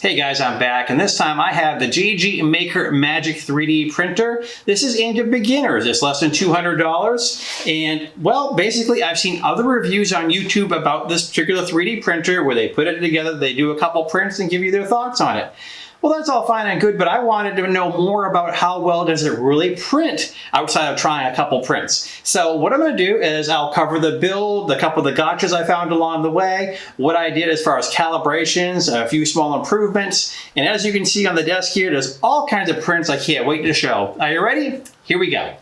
Hey guys, I'm back and this time I have the JG Maker Magic 3D printer. This is aimed at beginners. It's less than $200 and well, basically I've seen other reviews on YouTube about this particular 3D printer where they put it together, they do a couple prints and give you their thoughts on it. Well, that's all fine and good, but I wanted to know more about how well does it really print outside of trying a couple prints. So what I'm going to do is I'll cover the build, a couple of the gotchas I found along the way, what I did as far as calibrations, a few small improvements, and as you can see on the desk here, there's all kinds of prints I can't wait to show. Are you ready? Here we go.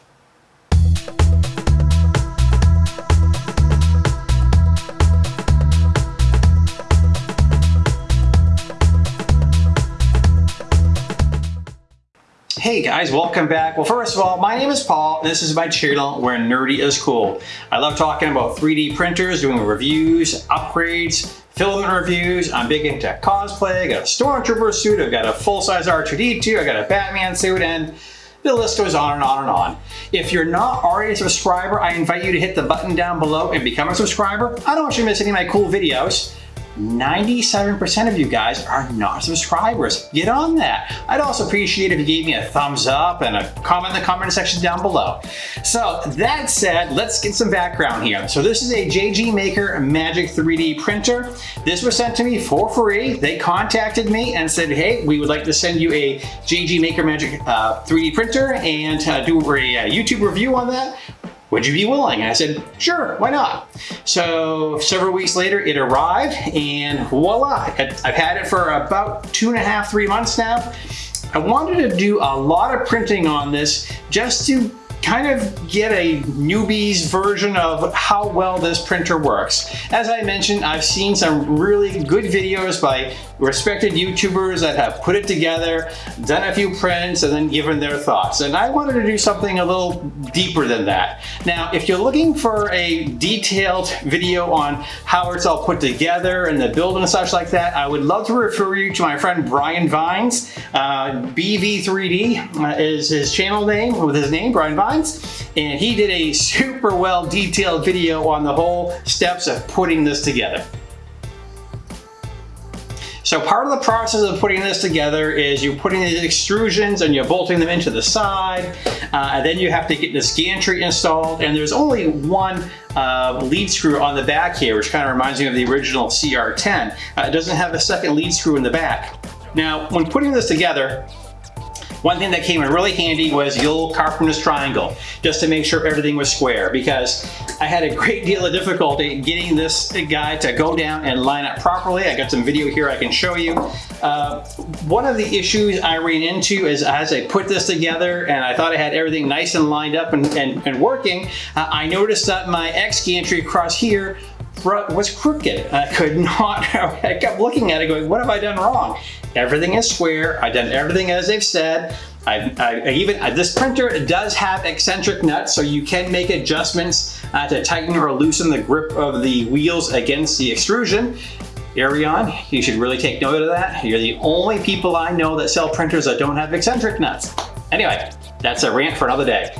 Hey guys, welcome back. Well, first of all, my name is Paul, this is my channel where nerdy is cool. I love talking about 3D printers, doing reviews, upgrades, filament reviews. I'm big into cosplay. I got a Stormtrooper suit. I've got a full-size R2-D2. I got a Batman suit, and the list goes on and on and on. If you're not already a subscriber, I invite you to hit the button down below and become a subscriber. I don't want you to miss any of my cool videos. 97% of you guys are not subscribers. Get on that. I'd also appreciate if you gave me a thumbs up and a comment in the comment section down below. So that said, let's get some background here. So this is a JG Maker Magic 3D printer. This was sent to me for free. They contacted me and said, hey, we would like to send you a JG Maker Magic uh, 3D printer and uh, do a, a YouTube review on that would you be willing? And I said, sure, why not? So several weeks later, it arrived and voila, I've had it for about two and a half, three months now. I wanted to do a lot of printing on this just to kind of get a newbie's version of how well this printer works. As I mentioned, I've seen some really good videos by respected YouTubers that have put it together, done a few prints, and then given their thoughts. And I wanted to do something a little deeper than that. Now, if you're looking for a detailed video on how it's all put together and the build and such like that, I would love to refer you to my friend Brian Vines. Uh, BV3D uh, is his channel name, with his name, Brian Vines. And he did a super well detailed video on the whole steps of putting this together. So part of the process of putting this together is you're putting the extrusions and you're bolting them into the side. Uh, and then you have to get this gantry installed. And there's only one uh, lead screw on the back here, which kind of reminds me of the original CR10. Uh, it doesn't have a second lead screw in the back. Now, when putting this together, one thing that came in really handy was the old carpenter's triangle, just to make sure everything was square because I had a great deal of difficulty getting this guy to go down and line up properly. I got some video here I can show you. Uh, one of the issues I ran into is as I put this together and I thought I had everything nice and lined up and, and, and working, uh, I noticed that my X gantry across here was crooked. I could not, I kept looking at it going, what have I done wrong? Everything is square. I've done everything as they've said. I, I, even uh, this printer does have eccentric nuts, so you can make adjustments uh, to tighten or loosen the grip of the wheels against the extrusion. Arion, you should really take note of that. You're the only people I know that sell printers that don't have eccentric nuts. Anyway, that's a rant for another day.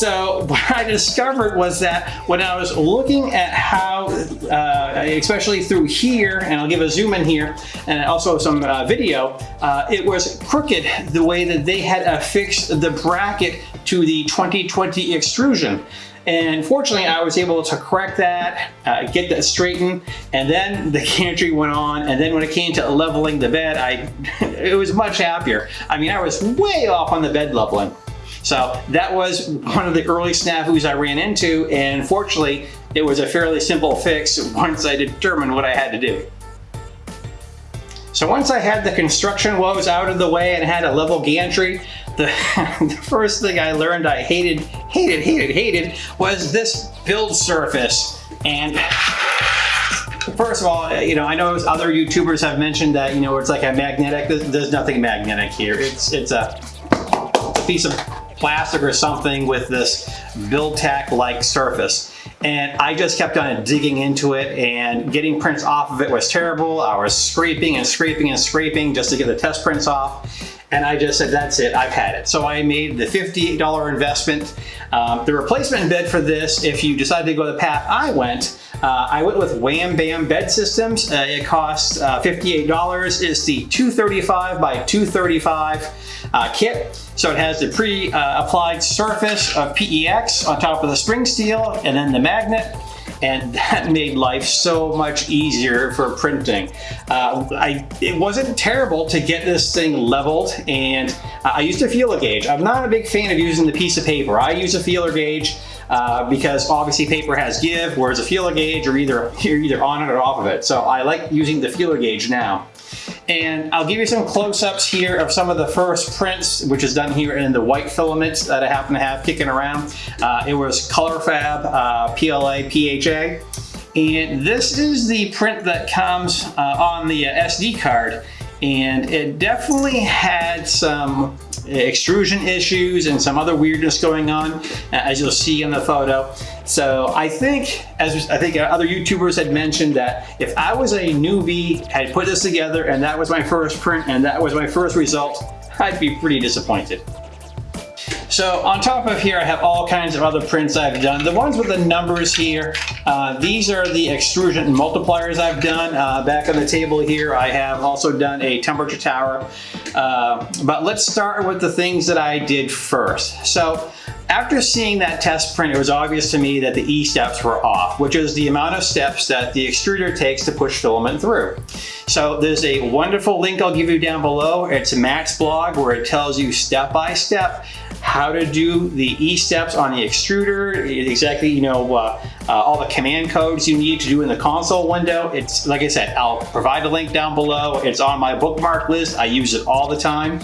So what I discovered was that when I was looking at how, uh, especially through here, and I'll give a zoom in here, and also some uh, video, uh, it was crooked the way that they had affixed the bracket to the 2020 extrusion. And fortunately, I was able to correct that, uh, get that straightened, and then the gantry went on. And then when it came to leveling the bed, I it was much happier. I mean, I was way off on the bed leveling. So that was one of the early snafus I ran into and fortunately it was a fairly simple fix once I determined what I had to do. So once I had the construction woes out of the way and had a level gantry, the, the, first thing I learned I hated, hated, hated, hated was this build surface. And first of all, you know, I know other YouTubers have mentioned that, you know, it's like a magnetic, there's nothing magnetic here. It's, it's a piece of plastic or something with this BuildTak-like surface. And I just kept on digging into it and getting prints off of it was terrible. I was scraping and scraping and scraping just to get the test prints off. And I just said, that's it, I've had it. So I made the $58 investment. Um, the replacement bed for this, if you decide to go the path I went, uh, I went with Wham Bam Bed Systems. Uh, it costs uh, $58. It's the 235 by 235 uh, kit. So it has the pre-applied surface of PEX on top of the spring steel and then the magnet and that made life so much easier for printing. Uh, I, it wasn't terrible to get this thing leveled and I used a feeler gauge. I'm not a big fan of using the piece of paper. I use a feeler gauge uh, because obviously paper has give, whereas a feeler gauge are either, you're either on it or off of it. So I like using the feeler gauge now. And I'll give you some close-ups here of some of the first prints, which is done here in the white filaments that I happen to have kicking around. Uh, it was ColorFabb uh, PLA PHA. And this is the print that comes uh, on the uh, SD card. And it definitely had some extrusion issues and some other weirdness going on, uh, as you'll see in the photo. So I think, as I think other YouTubers had mentioned that if I was a newbie, had put this together and that was my first print and that was my first result, I'd be pretty disappointed. So on top of here, I have all kinds of other prints I've done. The ones with the numbers here, uh, these are the extrusion multipliers I've done. Uh, back on the table here, I have also done a temperature tower. Uh, but let's start with the things that I did first. So after seeing that test print, it was obvious to me that the E-steps were off, which is the amount of steps that the extruder takes to push filament through. So there's a wonderful link I'll give you down below. It's Matt's blog where it tells you step by step how to do the E-steps on the extruder, exactly, you know, uh, uh, all the command codes you need to do in the console window. It's, like I said, I'll provide a link down below. It's on my bookmark list. I use it all the time.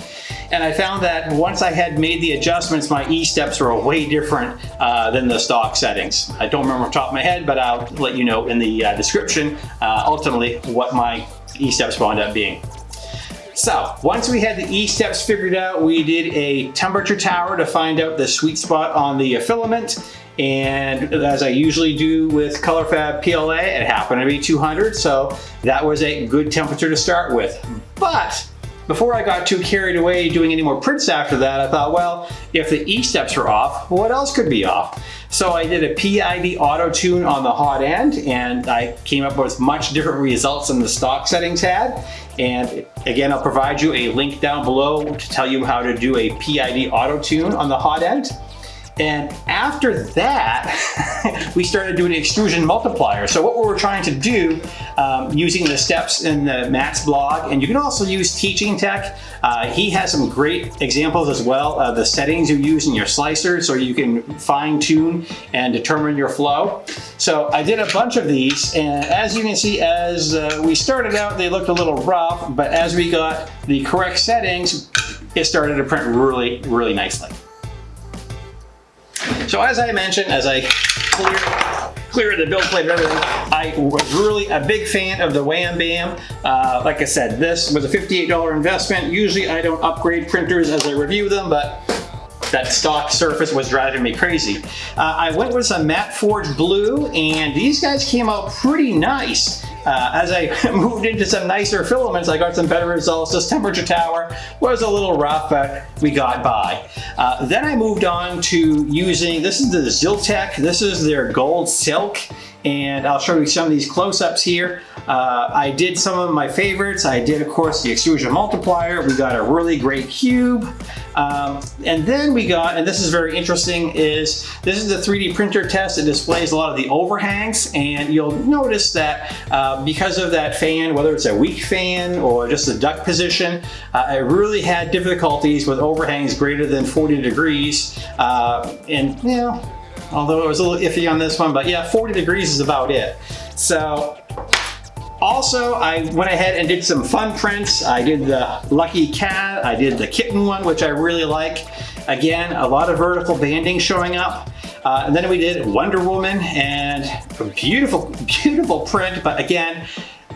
And I found that once I had made the adjustments, my E-steps were way different uh, than the stock settings. I don't remember off the top of my head, but I'll let you know in the uh, description, uh, ultimately, what my E-steps wound up being. So once we had the E-steps figured out, we did a temperature tower to find out the sweet spot on the filament. And as I usually do with ColorFabb PLA, it happened to be 200, so that was a good temperature to start with. But before I got too carried away doing any more prints after that, I thought, well, if the E-steps are off, what else could be off? So I did a PID auto tune on the hot end and I came up with much different results than the stock settings had. And again, I'll provide you a link down below to tell you how to do a PID auto tune on the hot end. And after that, we started doing extrusion multiplier. So what we were trying to do um, using the steps in the Matt's blog, and you can also use Teaching Tech. Uh, he has some great examples as well of the settings you use in your slicer so you can fine tune and determine your flow. So I did a bunch of these, and as you can see, as uh, we started out, they looked a little rough, but as we got the correct settings, it started to print really, really nicely. So as I mentioned, as I clear, clear the build plate and everything, I was really a big fan of the Wham Bam. Uh, like I said, this was a $58 investment. Usually I don't upgrade printers as I review them, but that stock surface was driving me crazy. Uh, I went with some matte forge blue and these guys came out pretty nice. Uh, as I moved into some nicer filaments, I got some better results. This temperature tower was a little rough, but we got by. Uh, then I moved on to using, this is the Zyltech, this is their gold silk, and I'll show you some of these close-ups here. Uh, I did some of my favorites. I did, of course, the extrusion multiplier. We got a really great cube. Um, and then we got, and this is very interesting, is this is the 3D printer test. It displays a lot of the overhangs, and you'll notice that uh, because of that fan, whether it's a weak fan or just the duct position, uh, I really had difficulties with overhangs greater than 40 degrees. Uh, and, you know, although it was a little iffy on this one, but yeah, 40 degrees is about it. So also, I went ahead and did some fun prints. I did the Lucky Cat, I did the Kitten one, which I really like. Again, a lot of vertical banding showing up. Uh, and then we did Wonder Woman and a beautiful, beautiful print, but again,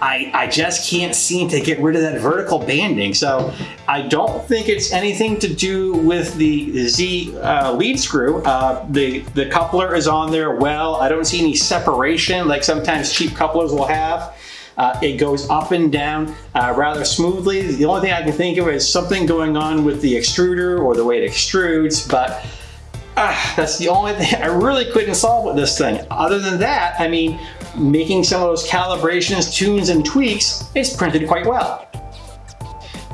I, I just can't seem to get rid of that vertical banding. So I don't think it's anything to do with the Z uh, lead screw. Uh, the, the coupler is on there well. I don't see any separation like sometimes cheap couplers will have. Uh, it goes up and down uh, rather smoothly. The only thing I can think of is something going on with the extruder or the way it extrudes, but uh, that's the only thing I really couldn't solve with this thing. Other than that, I mean, making some of those calibrations, tunes, and tweaks, it's printed quite well.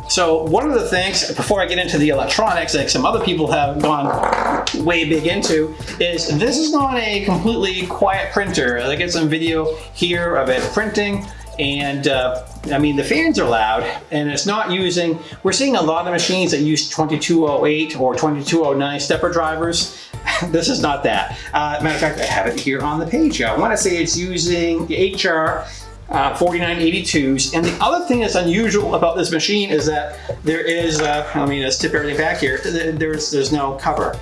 So one of the things, before I get into the electronics, like some other people have gone way big into, is this is not a completely quiet printer. I get some video here of it printing, and uh, I mean the fans are loud and it's not using we're seeing a lot of machines that use 2208 or 2209 stepper drivers this is not that uh, matter of fact I have it here on the page I want to say it's using the HR uh, 4982s. And the other thing that's unusual about this machine is that there is, uh, I mean, let's tip everything back here, there's, there's no cover.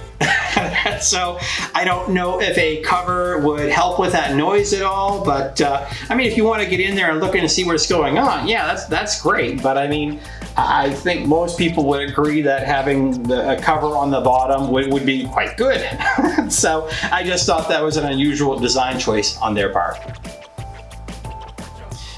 so I don't know if a cover would help with that noise at all, but uh, I mean, if you want to get in there and look in and see what's going on, yeah, that's, that's great. But I mean, I think most people would agree that having the, a cover on the bottom would, would be quite good. so I just thought that was an unusual design choice on their part.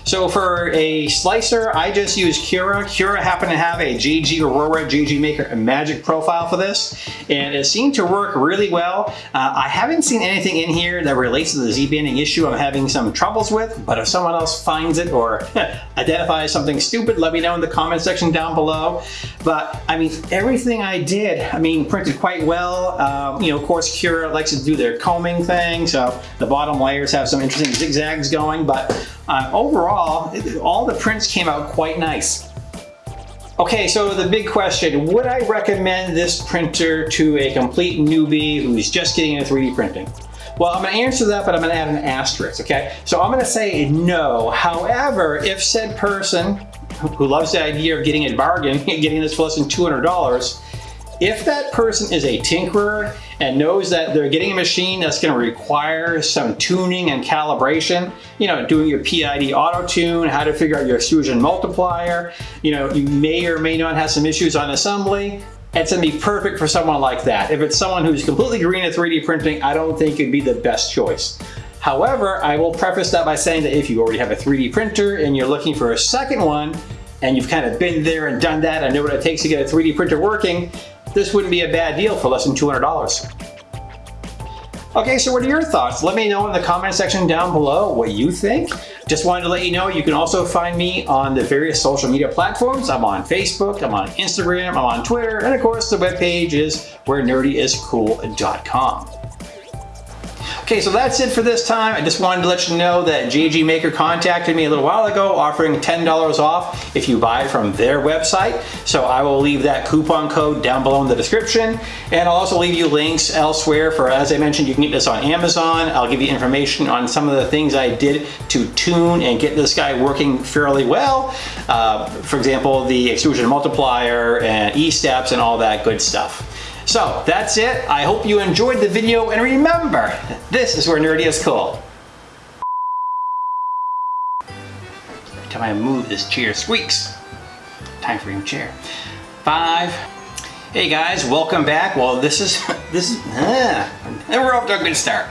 So for a slicer, I just use Cura. Cura happened to have a JG Aurora JG Maker Magic profile for this, and it seemed to work really well. Uh, I haven't seen anything in here that relates to the Z-banding issue I'm having some troubles with, but if someone else finds it or identifies something stupid, let me know in the comment section down below. But I mean, everything I did, I mean, printed quite well. Um, you know, of course, Cura likes to do their combing thing, so the bottom layers have some interesting zigzags going, but uh, overall, all the prints came out quite nice. Okay, so the big question, would I recommend this printer to a complete newbie who's just getting into 3D printing? Well, I'm gonna answer that, but I'm gonna add an asterisk, okay? So I'm gonna say no. However, if said person who loves the idea of getting a bargain, getting this for less than $200, if that person is a tinkerer and knows that they're getting a machine that's going to require some tuning and calibration, you know, doing your PID auto tune, how to figure out your extrusion multiplier, you know, you may or may not have some issues on assembly, it's going to be perfect for someone like that. If it's someone who's completely green at 3D printing, I don't think it'd be the best choice. However, I will preface that by saying that if you already have a 3D printer and you're looking for a second one, and you've kind of been there and done that and know what it takes to get a 3D printer working, this wouldn't be a bad deal for less than $200. Okay, so what are your thoughts? Let me know in the comment section down below what you think. Just wanted to let you know you can also find me on the various social media platforms. I'm on Facebook, I'm on Instagram, I'm on Twitter, and of course the webpage is where nerdyiscool.com. Okay, so that's it for this time. I just wanted to let you know that JG Maker contacted me a little while ago offering $10 off if you buy from their website. So I will leave that coupon code down below in the description. And I'll also leave you links elsewhere for, as I mentioned, you can get this on Amazon. I'll give you information on some of the things I did to tune and get this guy working fairly well. Uh, for example, the extrusion multiplier and E-steps and all that good stuff. So that's it. I hope you enjoyed the video and remember, this is where nerdy is cool. Every time I move, this chair squeaks. Time for your chair. Five. Hey guys, welcome back. Well, this is, this is, ah, and we're off to a good start.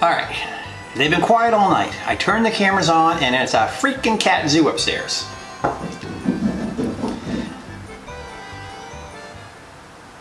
All right, they've been quiet all night. I turned the cameras on and it's a freaking cat zoo upstairs.